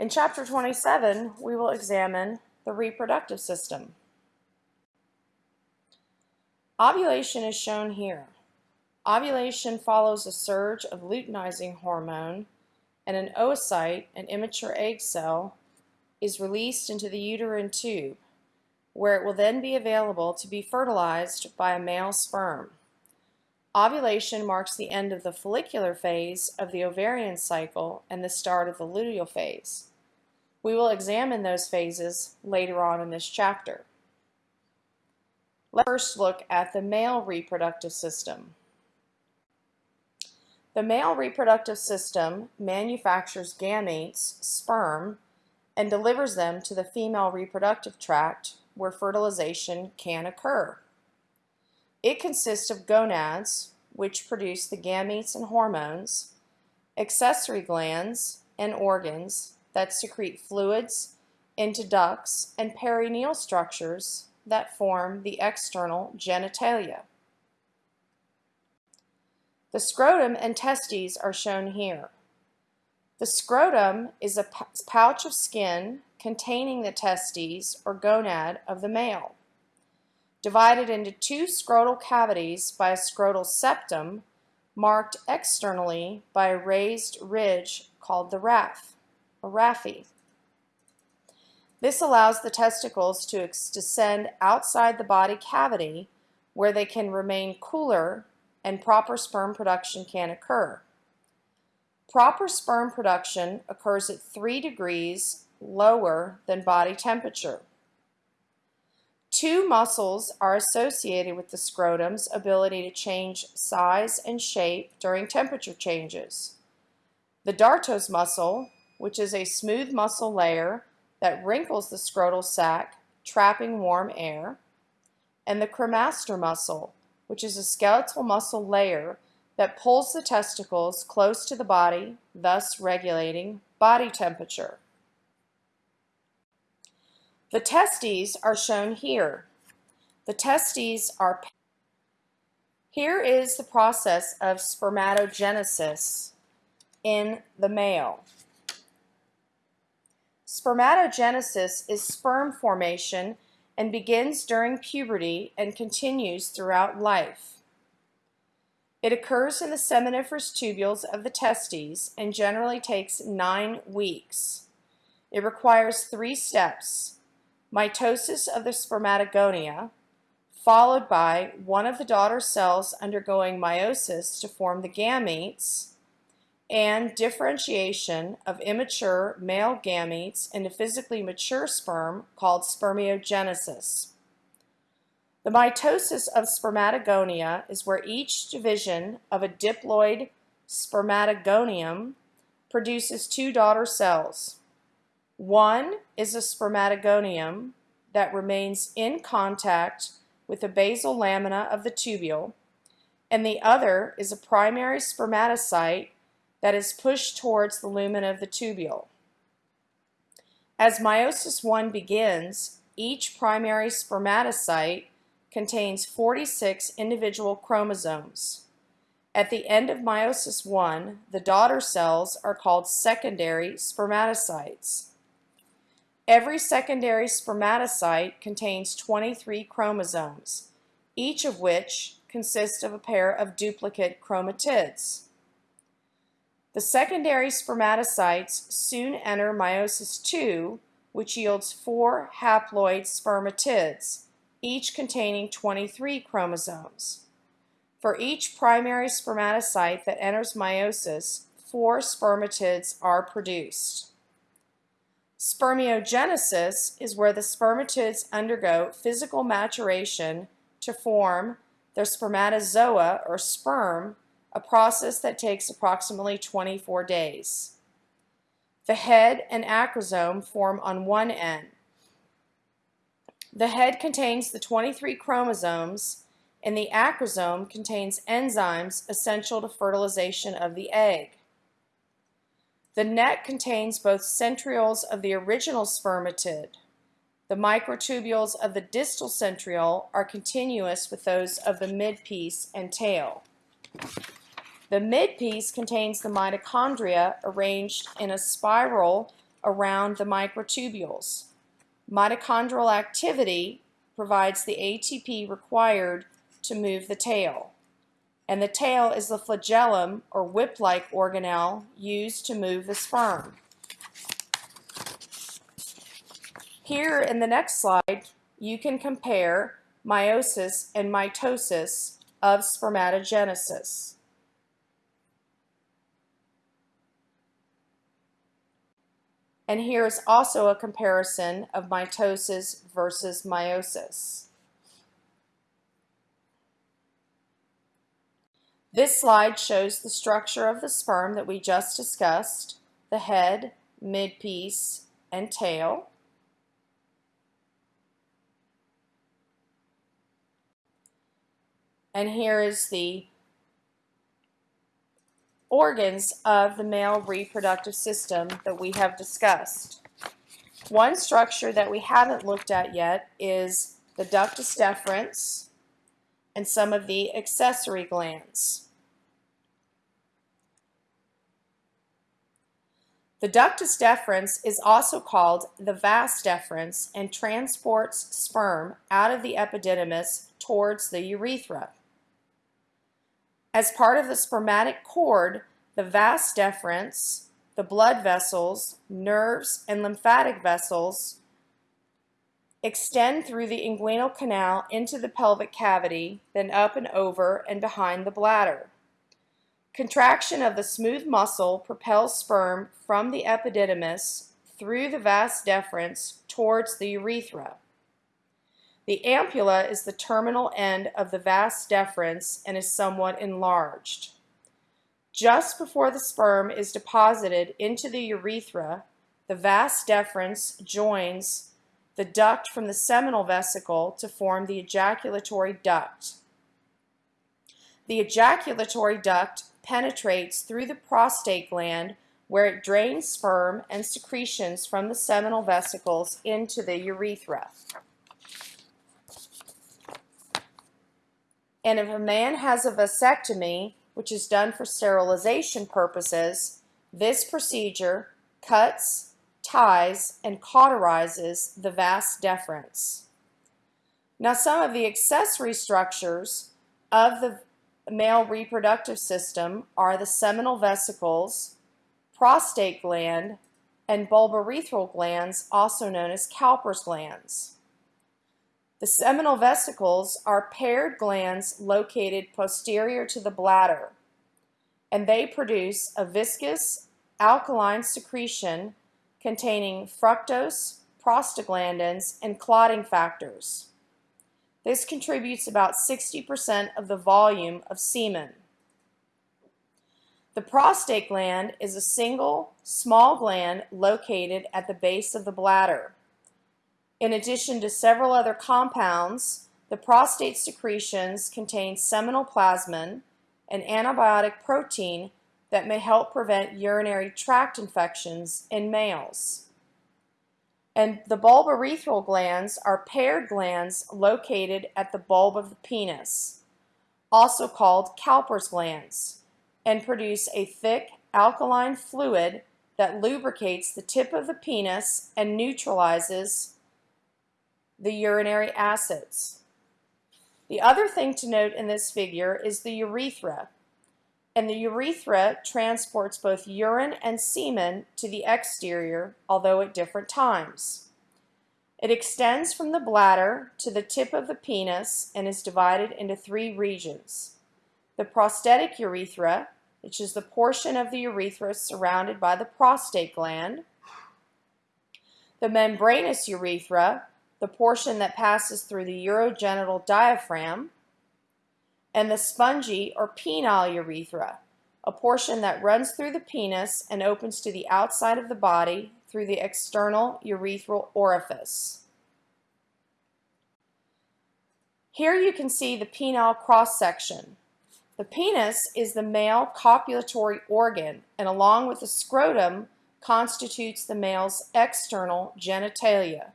In Chapter 27, we will examine the reproductive system. Ovulation is shown here. Ovulation follows a surge of luteinizing hormone and an oocyte, an immature egg cell, is released into the uterine tube, where it will then be available to be fertilized by a male sperm. Ovulation marks the end of the follicular phase of the ovarian cycle and the start of the luteal phase. We will examine those phases later on in this chapter. Let's first look at the male reproductive system. The male reproductive system manufactures gametes, sperm, and delivers them to the female reproductive tract where fertilization can occur. It consists of gonads, which produce the gametes and hormones, accessory glands and organs that secrete fluids into ducts and perineal structures that form the external genitalia. The scrotum and testes are shown here. The scrotum is a pouch of skin containing the testes or gonad of the male. Divided into two scrotal cavities by a scrotal septum marked externally by a raised ridge called the raphe, raphe. This allows the testicles to descend outside the body cavity where they can remain cooler and proper sperm production can occur. Proper sperm production occurs at 3 degrees lower than body temperature. Two muscles are associated with the scrotum's ability to change size and shape during temperature changes. The dartos muscle, which is a smooth muscle layer that wrinkles the scrotal sac, trapping warm air, and the cremaster muscle, which is a skeletal muscle layer that pulls the testicles close to the body, thus regulating body temperature. The testes are shown here. The testes are here is the process of spermatogenesis in the male. Spermatogenesis is sperm formation and begins during puberty and continues throughout life. It occurs in the seminiferous tubules of the testes and generally takes nine weeks. It requires three steps, mitosis of the spermatogonia, followed by one of the daughter cells undergoing meiosis to form the gametes, and differentiation of immature male gametes into physically mature sperm called spermiogenesis. The mitosis of spermatogonia is where each division of a diploid spermatogonium produces two daughter cells. One is a spermatogonium that remains in contact with the basal lamina of the tubule, and the other is a primary spermatocyte that is pushed towards the lumen of the tubule. As meiosis 1 begins, each primary spermatocyte contains 46 individual chromosomes. At the end of meiosis 1, the daughter cells are called secondary spermatocytes. Every secondary spermatocyte contains 23 chromosomes, each of which consists of a pair of duplicate chromatids. The secondary spermatocytes soon enter meiosis II, which yields four haploid spermatids, each containing 23 chromosomes. For each primary spermatocyte that enters meiosis, four spermatids are produced. Spermiogenesis is where the spermatids undergo physical maturation to form their spermatozoa or sperm a process that takes approximately 24 days. The head and acrosome form on one end. The head contains the 23 chromosomes and the acrosome contains enzymes essential to fertilization of the egg. The neck contains both centrioles of the original spermatid. The microtubules of the distal centriole are continuous with those of the midpiece and tail. The midpiece contains the mitochondria arranged in a spiral around the microtubules. Mitochondrial activity provides the ATP required to move the tail. And the tail is the flagellum or whip-like organelle used to move the sperm. Here in the next slide, you can compare meiosis and mitosis of spermatogenesis. And here is also a comparison of mitosis versus meiosis. This slide shows the structure of the sperm that we just discussed, the head, midpiece, and tail. And here is the organs of the male reproductive system that we have discussed. One structure that we haven't looked at yet is the ductus deferens and some of the accessory glands. The ductus deferens is also called the vas deferens and transports sperm out of the epididymis towards the urethra. As part of the spermatic cord, the vas deferens, the blood vessels, nerves, and lymphatic vessels extend through the inguinal canal into the pelvic cavity, then up and over and behind the bladder. Contraction of the smooth muscle propels sperm from the epididymis through the vas deferens towards the urethra. The ampulla is the terminal end of the vas deferens and is somewhat enlarged. Just before the sperm is deposited into the urethra, the vas deferens joins the duct from the seminal vesicle to form the ejaculatory duct. The ejaculatory duct penetrates through the prostate gland where it drains sperm and secretions from the seminal vesicles into the urethra. And if a man has a vasectomy, which is done for sterilization purposes, this procedure cuts, ties, and cauterizes the vas deferens. Now some of the accessory structures of the male reproductive system are the seminal vesicles, prostate gland, and bulbourethral glands, also known as Cowper's glands. The seminal vesicles are paired glands located posterior to the bladder, and they produce a viscous alkaline secretion containing fructose, prostaglandins, and clotting factors. This contributes about 60% of the volume of semen. The prostate gland is a single, small gland located at the base of the bladder. In addition to several other compounds, the prostate secretions contain seminal plasmin, an antibiotic protein that may help prevent urinary tract infections in males. And the bulbourethral glands are paired glands located at the bulb of the penis, also called Cowper's glands, and produce a thick alkaline fluid that lubricates the tip of the penis and neutralizes the urinary acids. The other thing to note in this figure is the urethra. And the urethra transports both urine and semen to the exterior, although at different times. It extends from the bladder to the tip of the penis and is divided into three regions. The prostatic urethra, which is the portion of the urethra surrounded by the prostate gland. The membranous urethra, the portion that passes through the urogenital diaphragm, and the spongy or penile urethra, a portion that runs through the penis and opens to the outside of the body through the external urethral orifice. Here you can see the penile cross-section. The penis is the male copulatory organ and along with the scrotum constitutes the male's external genitalia.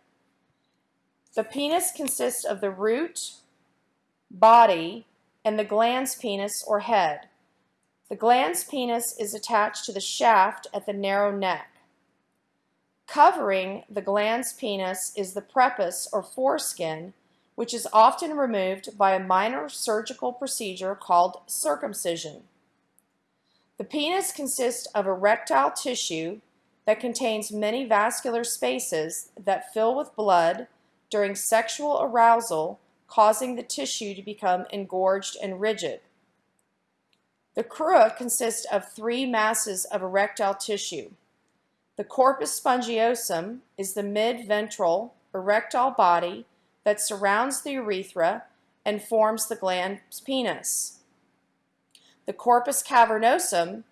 The penis consists of the root, body, and the glans penis or head. The glans penis is attached to the shaft at the narrow neck. Covering the glans penis is the prepuce or foreskin, which is often removed by a minor surgical procedure called circumcision. The penis consists of erectile tissue that contains many vascular spaces that fill with blood during sexual arousal, causing the tissue to become engorged and rigid. The crura consists of three masses of erectile tissue. The corpus spongiosum is the mid-ventral erectile body that surrounds the urethra and forms the glans penis. The corpus cavernosum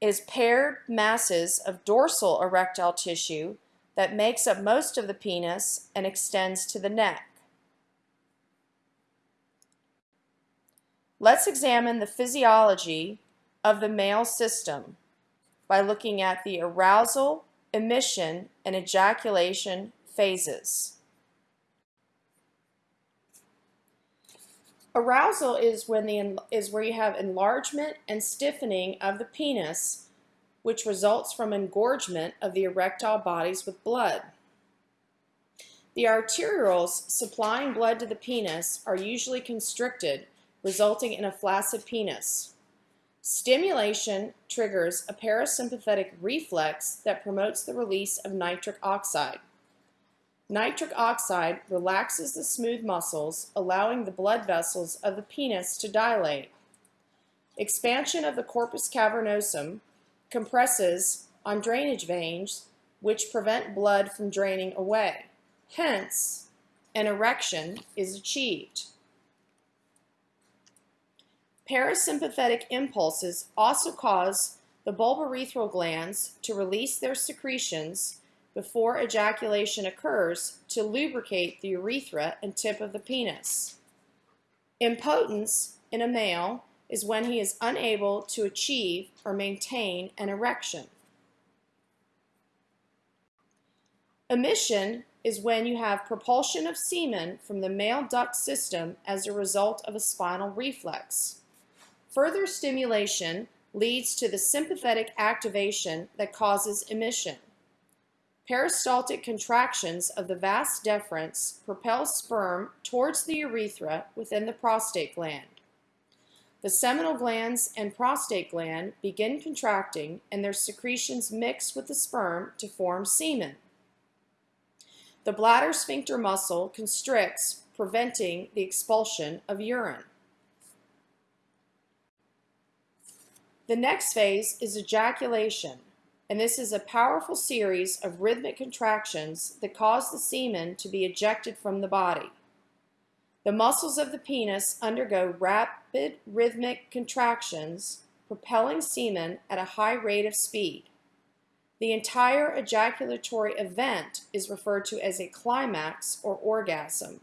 is paired masses of dorsal erectile tissue that makes up most of the penis and extends to the neck. Let's examine the physiology of the male system by looking at the arousal, emission, and ejaculation phases. Arousal is when the is where you have enlargement and stiffening of the penis, which results from engorgement of the erectile bodies with blood. The arterioles supplying blood to the penis are usually constricted, resulting in a flaccid penis. Stimulation triggers a parasympathetic reflex that promotes the release of nitric oxide. Nitric oxide relaxes the smooth muscles, allowing the blood vessels of the penis to dilate. Expansion of the corpus cavernosum compresses on drainage veins, which prevent blood from draining away. Hence, an erection is achieved. Parasympathetic impulses also cause the bulbourethral glands to release their secretions before ejaculation occurs to lubricate the urethra and tip of the penis. Impotence in a male is when he is unable to achieve or maintain an erection. Emission is when you have propulsion of semen from the male duct system as a result of a spinal reflex. Further stimulation leads to the sympathetic activation that causes emission. Peristaltic contractions of the vas deferens propel sperm towards the urethra within the prostate gland. The seminal glands and prostate gland begin contracting and their secretions mix with the sperm to form semen. The bladder sphincter muscle constricts, preventing the expulsion of urine. The next phase is ejaculation and this is a powerful series of rhythmic contractions that cause the semen to be ejected from the body. The muscles of the penis undergo rapid rhythmic contractions, propelling semen at a high rate of speed. The entire ejaculatory event is referred to as a climax or orgasm.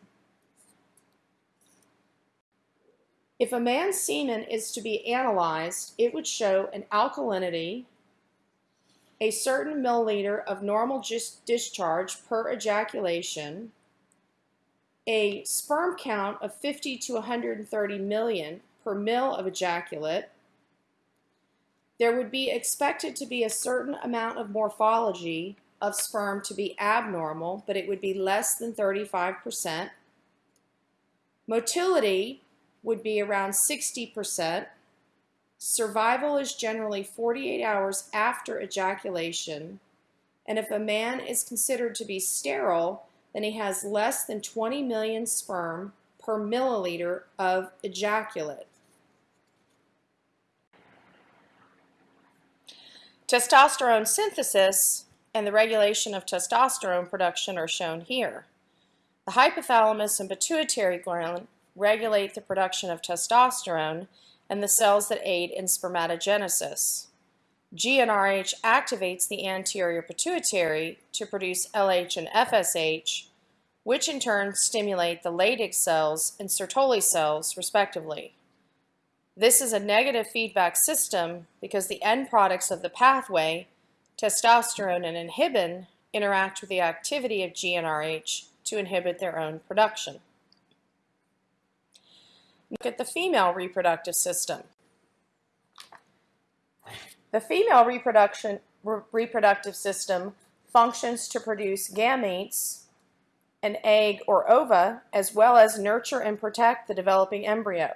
If a man's semen is to be analyzed, it would show an alkalinity, a certain milliliter of normal discharge per ejaculation, a sperm count of 50 to 130 million per mil of ejaculate, there would be expected to be a certain amount of morphology of sperm to be abnormal, but it would be less than 35%. Motility would be around 60%. Survival is generally 48 hours after ejaculation, and if a man is considered to be sterile, then he has less than 20 million sperm per milliliter of ejaculate. Testosterone synthesis and the regulation of testosterone production are shown here. The hypothalamus and pituitary gland regulate the production of testosterone and the cells that aid in spermatogenesis. GnRH activates the anterior pituitary to produce LH and FSH, which in turn stimulate the Leydig cells and Sertoli cells, respectively. This is a negative feedback system because the end products of the pathway, testosterone and inhibin, interact with the activity of GnRH to inhibit their own production. Look at the female reproductive system. The female reproduction, re reproductive system functions to produce gametes, an egg or ova, as well as nurture and protect the developing embryo.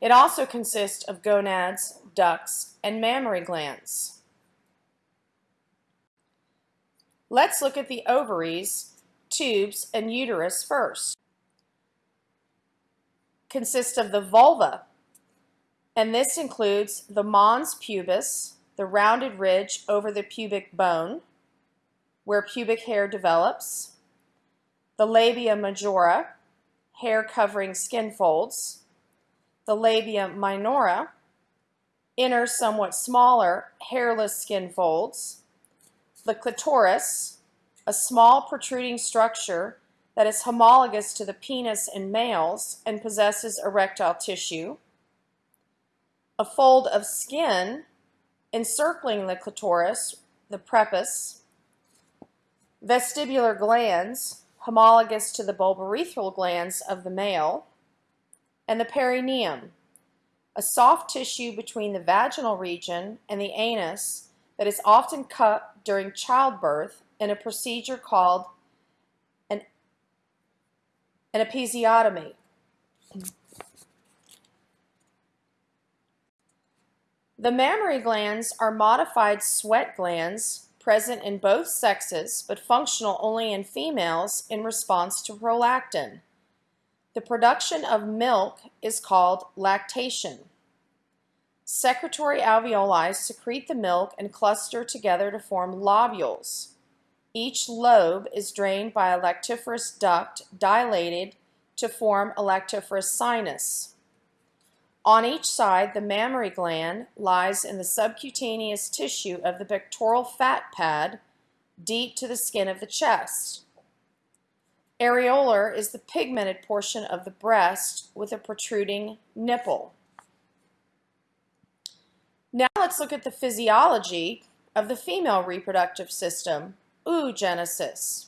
It also consists of gonads, ducts, and mammary glands. Let's look at the ovaries, tubes, and uterus first. Consists of the vulva, and this includes the mons pubis, the rounded ridge over the pubic bone, where pubic hair develops, the labia majora, hair covering skin folds, the labia minora, inner somewhat smaller hairless skin folds, the clitoris, a small protruding structure that is homologous to the penis in males and possesses erectile tissue, a fold of skin encircling the clitoris, the prepuce, vestibular glands, homologous to the bulbourethral glands of the male, and the perineum, a soft tissue between the vaginal region and the anus that is often cut during childbirth in a procedure called an, an episiotomy. The mammary glands are modified sweat glands present in both sexes but functional only in females in response to prolactin. The production of milk is called lactation. Secretory alveoli secrete the milk and cluster together to form lobules. Each lobe is drained by a lactiferous duct dilated to form a lactiferous sinus. On each side, the mammary gland lies in the subcutaneous tissue of the pectoral fat pad deep to the skin of the chest. Areolar is the pigmented portion of the breast with a protruding nipple. Now let's look at the physiology of the female reproductive system, oogenesis.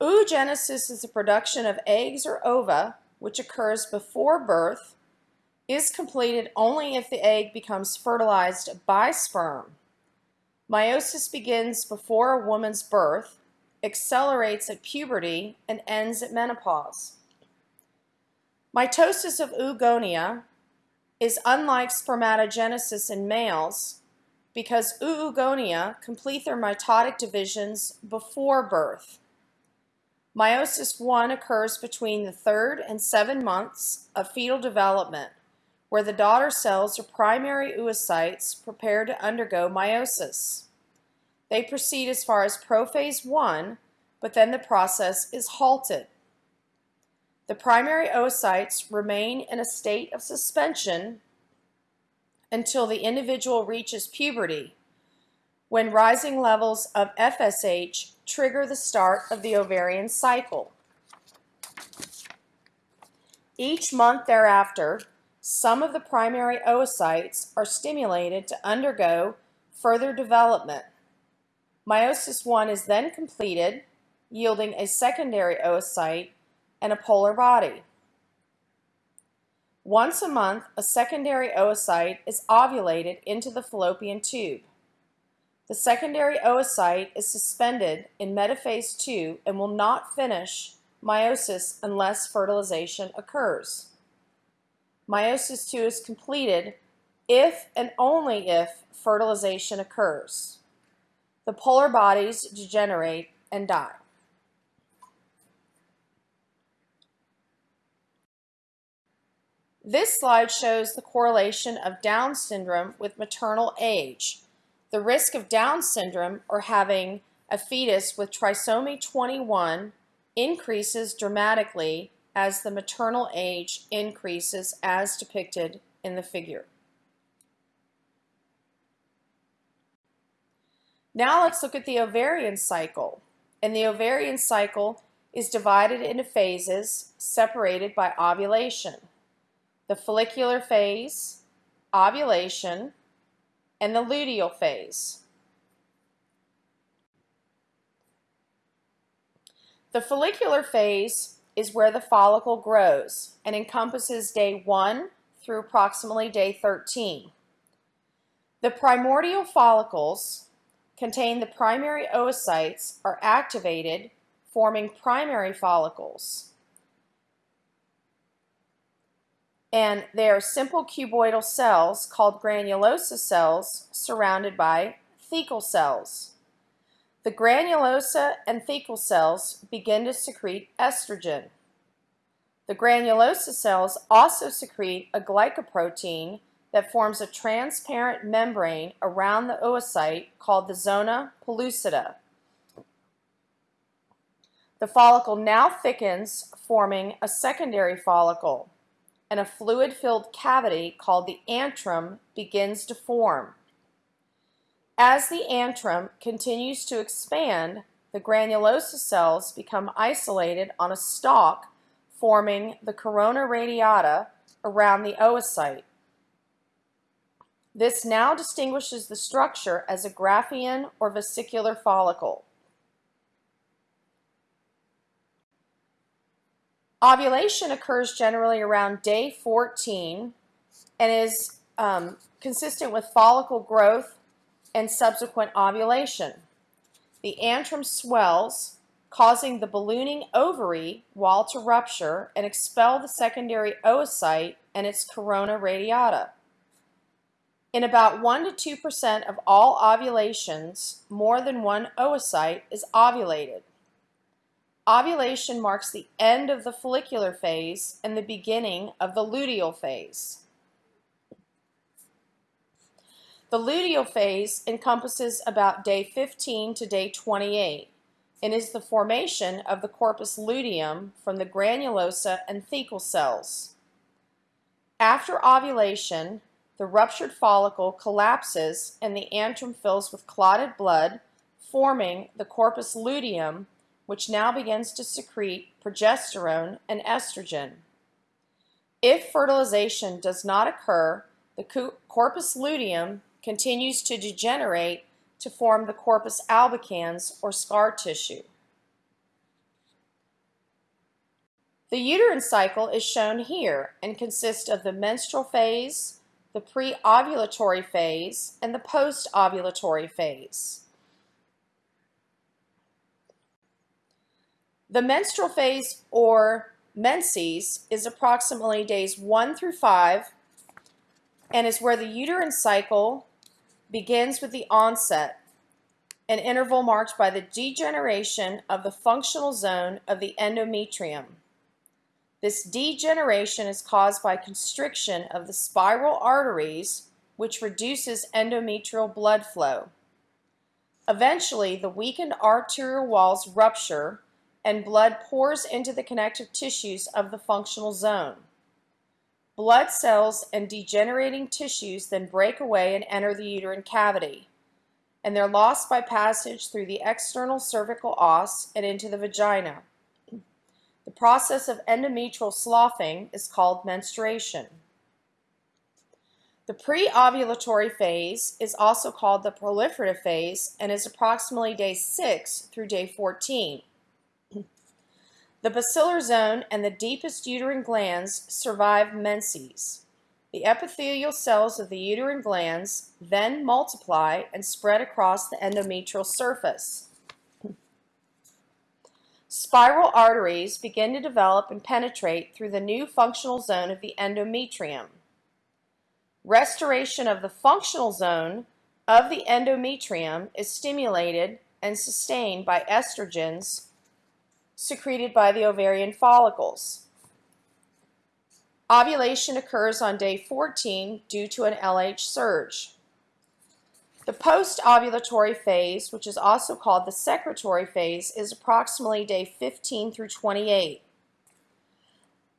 Oogenesis is the production of eggs or ova, which occurs before birth is completed only if the egg becomes fertilized by sperm. Meiosis begins before a woman's birth, accelerates at puberty, and ends at menopause. Mitosis of oogonia is unlike spermatogenesis in males because oogonia complete their mitotic divisions before birth. Meiosis 1 occurs between the third and seven months of fetal development where the daughter cells are primary oocytes prepared to undergo meiosis. They proceed as far as prophase 1, but then the process is halted. The primary oocytes remain in a state of suspension until the individual reaches puberty, when rising levels of FSH trigger the start of the ovarian cycle. Each month thereafter, some of the primary oocytes are stimulated to undergo further development. Meiosis I is then completed, yielding a secondary oocyte and a polar body. Once a month, a secondary oocyte is ovulated into the fallopian tube. The secondary oocyte is suspended in metaphase II and will not finish meiosis unless fertilization occurs. Meiosis II is completed if and only if fertilization occurs. The polar bodies degenerate and die. This slide shows the correlation of Down syndrome with maternal age. The risk of Down syndrome or having a fetus with trisomy 21 increases dramatically as the maternal age increases as depicted in the figure. Now let's look at the ovarian cycle. And the ovarian cycle is divided into phases separated by ovulation. The follicular phase, ovulation, and the luteal phase. The follicular phase is where the follicle grows and encompasses day 1 through approximately day 13. The primordial follicles contain the primary oocytes are activated, forming primary follicles. And they are simple cuboidal cells called granulosa cells surrounded by thecal cells. The granulosa and thecal cells begin to secrete estrogen. The granulosa cells also secrete a glycoprotein that forms a transparent membrane around the oocyte called the zona pellucida. The follicle now thickens, forming a secondary follicle, and a fluid-filled cavity called the antrum begins to form. As the antrum continues to expand, the granulosa cells become isolated on a stalk, forming the corona radiata around the oocyte. This now distinguishes the structure as a Graafian or vesicular follicle. Ovulation occurs generally around day 14 and is um, consistent with follicle growth and subsequent ovulation. The antrum swells, causing the ballooning ovary wall to rupture and expel the secondary oocyte and its corona radiata. In about 1 to 2% of all ovulations, more than one oocyte is ovulated. Ovulation marks the end of the follicular phase and the beginning of the luteal phase. The luteal phase encompasses about day 15 to day 28 and is the formation of the corpus luteum from the granulosa and thecal cells. After ovulation, the ruptured follicle collapses and the antrum fills with clotted blood, forming the corpus luteum, which now begins to secrete progesterone and estrogen. If fertilization does not occur, the corpus luteum continues to degenerate to form the corpus albicans or scar tissue. The uterine cycle is shown here and consists of the menstrual phase, the pre-ovulatory phase, and the post-ovulatory phase. The menstrual phase or menses is approximately days 1 through 5 and is where the uterine cycle begins with the onset, an interval marked by the degeneration of the functional zone of the endometrium. This degeneration is caused by constriction of the spiral arteries, which reduces endometrial blood flow. Eventually, the weakened arterial walls rupture and blood pours into the connective tissues of the functional zone. Blood cells and degenerating tissues then break away and enter the uterine cavity, and they're lost by passage through the external cervical os and into the vagina. The process of endometrial sloughing is called menstruation. The pre-ovulatory phase is also called the proliferative phase and is approximately day 6 through day 14. The basilar zone and the deepest uterine glands survive menses. The epithelial cells of the uterine glands then multiply and spread across the endometrial surface. Spiral arteries begin to develop and penetrate through the new functional zone of the endometrium. Restoration of the functional zone of the endometrium is stimulated and sustained by estrogens secreted by the ovarian follicles. Ovulation occurs on day 14 due to an LH surge. The post-ovulatory phase, which is also called the secretory phase, is approximately day 15 through 28.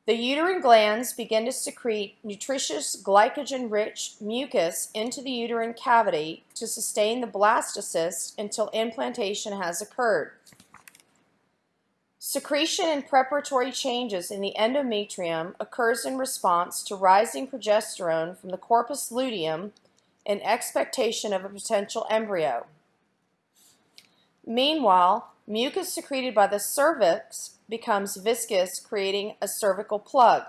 The uterine glands begin to secrete nutritious glycogen-rich mucus into the uterine cavity to sustain the blastocyst until implantation has occurred. Secretion and preparatory changes in the endometrium occurs in response to rising progesterone from the corpus luteum in expectation of a potential embryo. Meanwhile, mucus secreted by the cervix becomes viscous, creating a cervical plug.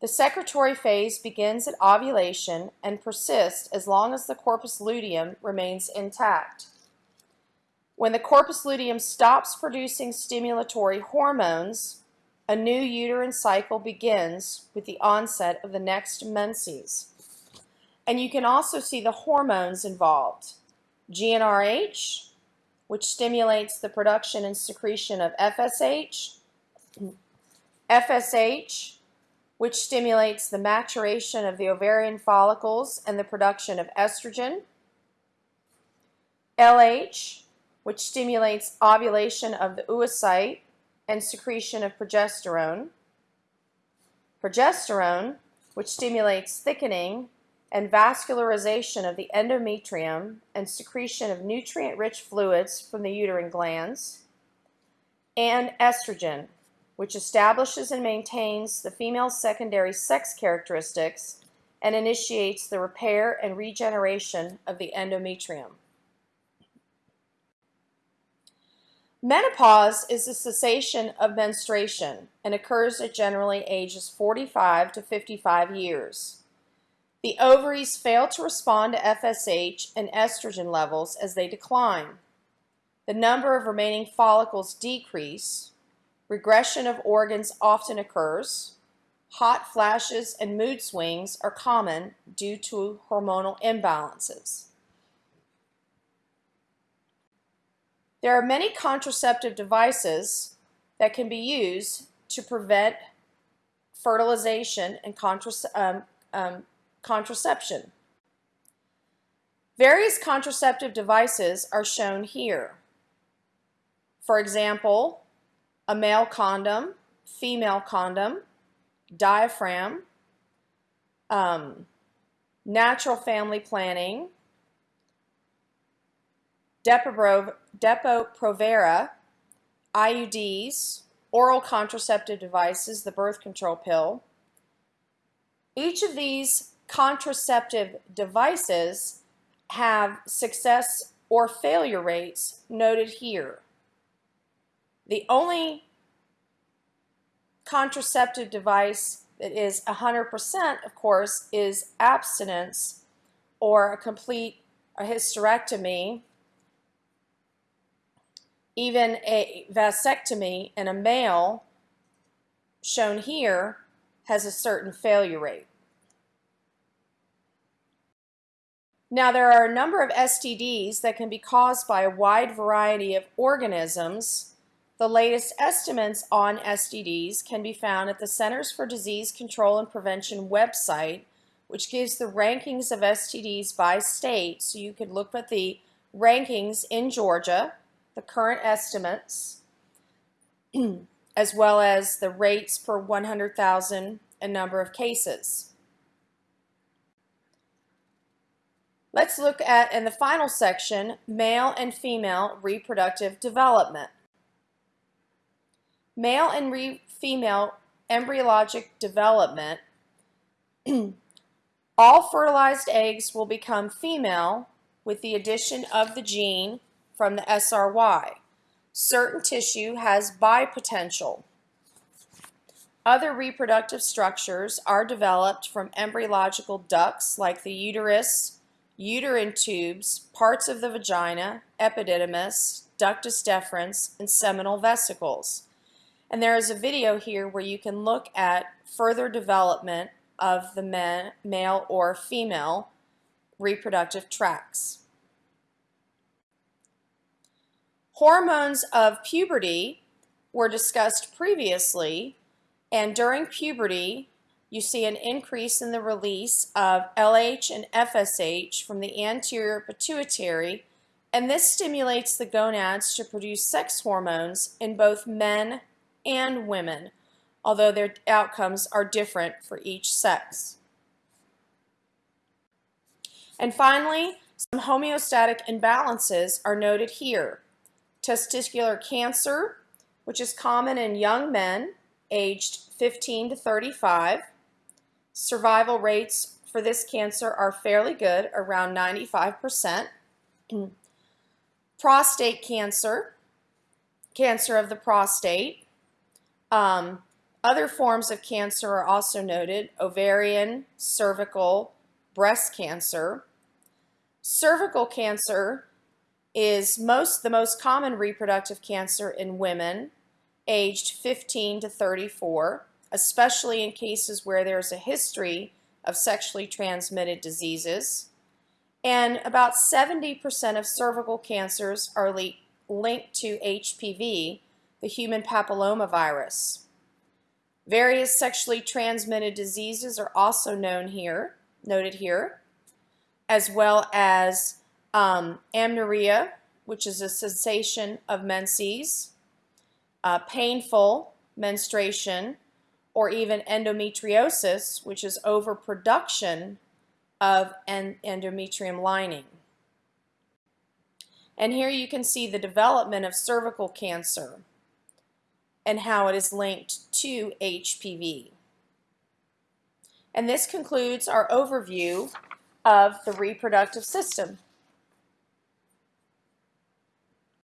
The secretory phase begins at ovulation and persists as long as the corpus luteum remains intact. When the corpus luteum stops producing stimulatory hormones, a new uterine cycle begins with the onset of the next menses. And you can also see the hormones involved. GnRH, which stimulates the production and secretion of FSH, FSH, which stimulates the maturation of the ovarian follicles and the production of estrogen, LH, which stimulates ovulation of the oocyte and secretion of progesterone, progesterone, which stimulates thickening and vascularization of the endometrium and secretion of nutrient-rich fluids from the uterine glands, and estrogen, which establishes and maintains the female's secondary sex characteristics and initiates the repair and regeneration of the endometrium. Menopause is the cessation of menstruation and occurs at generally ages 45 to 55 years. The ovaries fail to respond to FSH and estrogen levels as they decline. The number of remaining follicles decrease, regression of organs often occurs, hot flashes and mood swings are common due to hormonal imbalances. There are many contraceptive devices that can be used to prevent fertilization and um, um, contraception. Various contraceptive devices are shown here. For example, a male condom, female condom, diaphragm, um, natural family planning, Depo-Provera, IUDs, oral contraceptive devices, the birth control pill. Each of these contraceptive devices have success or failure rates noted here. The only contraceptive device that is 100% of course is abstinence or a complete a hysterectomy even a vasectomy in a male shown here has a certain failure rate. Now there are a number of STDs that can be caused by a wide variety of organisms. The latest estimates on STDs can be found at the Centers for Disease Control and Prevention website, which gives the rankings of STDs by state. So you could look at the rankings in Georgia, the current estimates, as well as the rates per 100,000 and number of cases. Let's look at, in the final section, male and female reproductive development. Male and female embryologic development, all fertilized eggs will become female with the addition of the gene from the SRY. Certain tissue has bipotential. Other reproductive structures are developed from embryological ducts like the uterus, uterine tubes, parts of the vagina, epididymis, ductus deferens, and seminal vesicles. And there is a video here where you can look at further development of the men, male or female reproductive tracts. Hormones of puberty were discussed previously, and during puberty, you see an increase in the release of LH and FSH from the anterior pituitary, and this stimulates the gonads to produce sex hormones in both men and women, although their outcomes are different for each sex. And finally, some homeostatic imbalances are noted here testicular cancer, which is common in young men aged 15 to 35. Survival rates for this cancer are fairly good, around 95%. prostate cancer, cancer of the prostate, um, Other forms of cancer are also noted, ovarian, cervical, breast cancer. Cervical cancer is most the most common reproductive cancer in women aged 15 to 34, especially in cases where there's a history of sexually transmitted diseases. And about 70% of cervical cancers are linked to HPV, the human papillomavirus. Various sexually transmitted diseases are also known here, noted here, as well as um, amenorrhea, which is a cessation of menses, uh, painful menstruation, or even endometriosis, which is overproduction of en endometrium lining. And here you can see the development of cervical cancer and how it is linked to HPV. And this concludes our overview of the reproductive system.